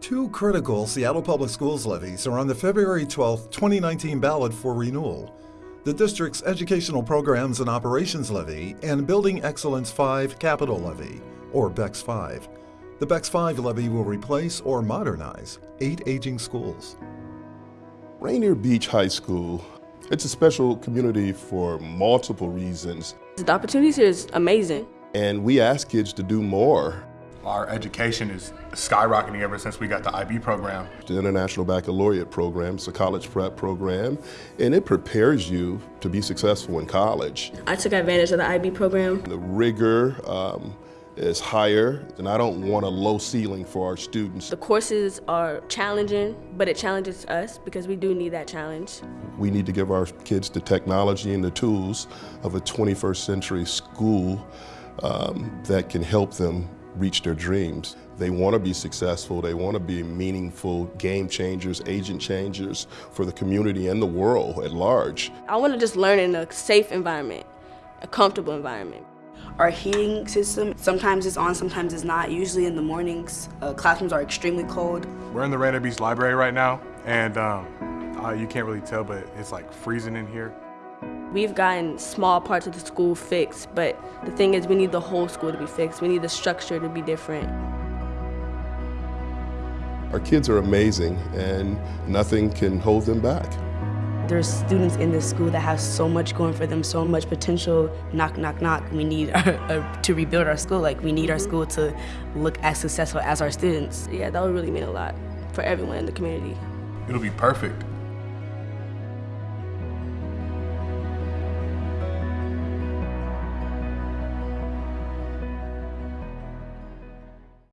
Two critical Seattle Public Schools levies are on the February 12, 2019 ballot for renewal. The district's Educational Programs and Operations Levy and Building Excellence 5 Capital Levy, or BEX 5. The BEX 5 levy will replace or modernize eight aging schools. Rainier Beach High School, it's a special community for multiple reasons. The opportunities here is amazing. And we ask kids to do more. Our education is skyrocketing ever since we got the IB program. The International Baccalaureate program is a college prep program, and it prepares you to be successful in college. I took advantage of the IB program. The rigor um, is higher, and I don't want a low ceiling for our students. The courses are challenging, but it challenges us because we do need that challenge. We need to give our kids the technology and the tools of a 21st century school um, that can help them reach their dreams. They want to be successful, they want to be meaningful game changers, agent changers for the community and the world at large. I want to just learn in a safe environment, a comfortable environment. Our heating system, sometimes it's on, sometimes it's not. Usually in the mornings, uh, classrooms are extremely cold. We're in the Rainier Beach Library right now, and um, uh, you can't really tell, but it's like freezing in here. We've gotten small parts of the school fixed, but the thing is we need the whole school to be fixed. We need the structure to be different. Our kids are amazing and nothing can hold them back. There's students in this school that have so much going for them, so much potential. Knock, knock, knock. We need to rebuild our school. Like we need our school to look as successful as our students. Yeah, that would really mean a lot for everyone in the community. It'll be perfect